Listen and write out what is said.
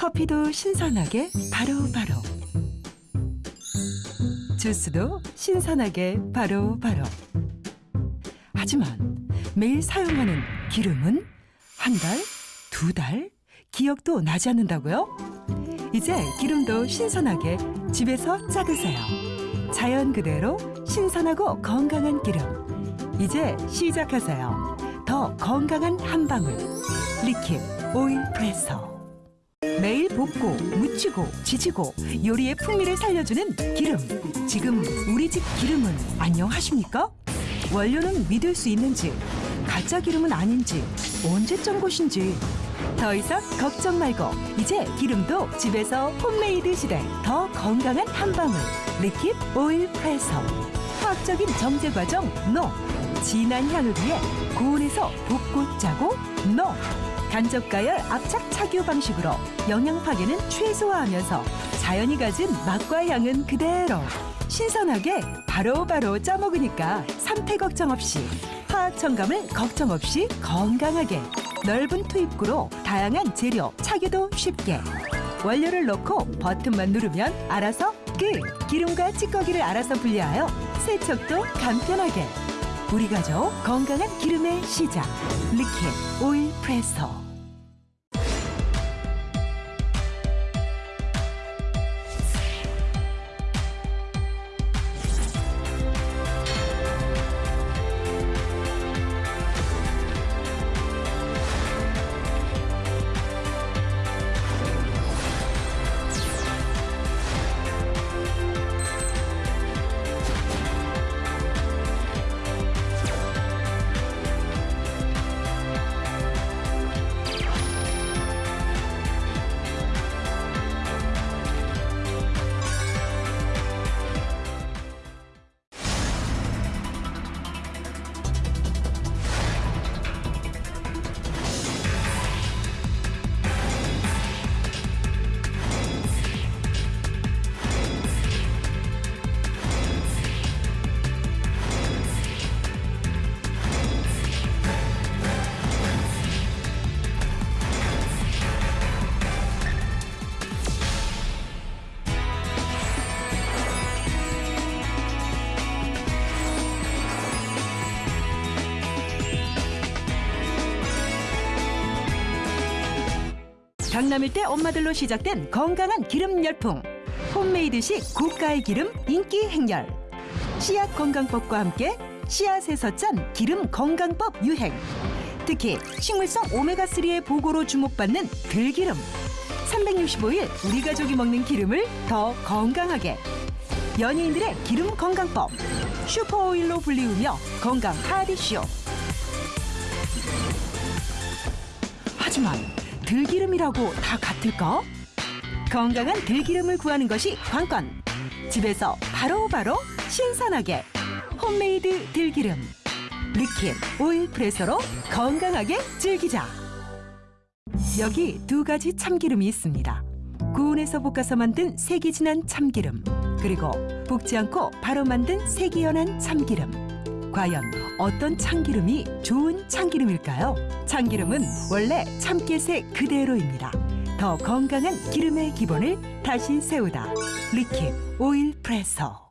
커피도 신선하게 바로바로 주스도 신선하게 바로 바로 하지만 매일 사용하는 기름은 한 달, 두 달, 기억도 나지 않는다고요? 이제 기름도 신선하게 집에서 짜드세요. 자연 그대로 신선하고 건강한 기름. 이제 시작하세요. 더 건강한 한 방울. L'EQUIP Oil Presso. 매일 볶고 무치고 지지고 요리의 풍미를 살려주는 기름. 지금 우리 집 기름은 안녕하십니까? 원료는 믿을 수 있는지, 가짜 기름은 아닌지, 언제 짠 것인지. 더 이상 걱정 말고 이제 기름도 집에서 홈메이드 시대 더 건강한 한 방울. L'EQUIP Oil Presso. 화학적인 정제 과정 NO. 진한 향을 위해 고온에서 볶고 짜고 NO. 간접 가열 압착 착유 방식으로 영양 파괴는 최소화하면서 자연이 가진 맛과 향은 그대로 신선하게 바로바로 짜 먹으니까 상태 걱정 없이 화학 첨가물 걱정 없이 건강하게 넓은 투입구로 다양한 재료 착유도 쉽게. 원료를 넣고 버튼만 누르면 알아서 끝! 기름과 찌꺼기를 알아서 분리하여 세척도 간편하게 우리 가족 건강한 기름의 시작. 리켓 오일 프레서 강남일 때 엄마들로 시작된 건강한 기름 열풍. 홈메이드식 고가의 기름 인기 행렬. 씨앗 건강법과 함께 씨앗에서 짠 기름 건강법 유행. 특히 식물성 오메가3의 보고로 주목받는 들기름. 365일 우리 가족이 먹는 기름을 더 건강하게. 연예인들의 기름 건강법. 슈퍼오일로 불리우며 건강 하디쇼. 하지만 들기름이라고 다 같을까? 건강한 들기름을 구하는 것이 관건. 집에서 바로바로 신선하게 홈메이드 들기름. L'EQUIP Oil Presso로 건강하게 즐기자. 여기 두 가지 참기름이 있습니다. 고온에서 볶아서 만든 색이 진한 참기름. 그리고 볶지 않고 바로 만든 색이 연한 참기름. 과연 어떤 참기름이 좋은 참기름일까요? 참기름은 원래 참깨색 그대로입니다. 더 건강한 기름의 기본을 다시 세우다. 리킴 오일 프레서.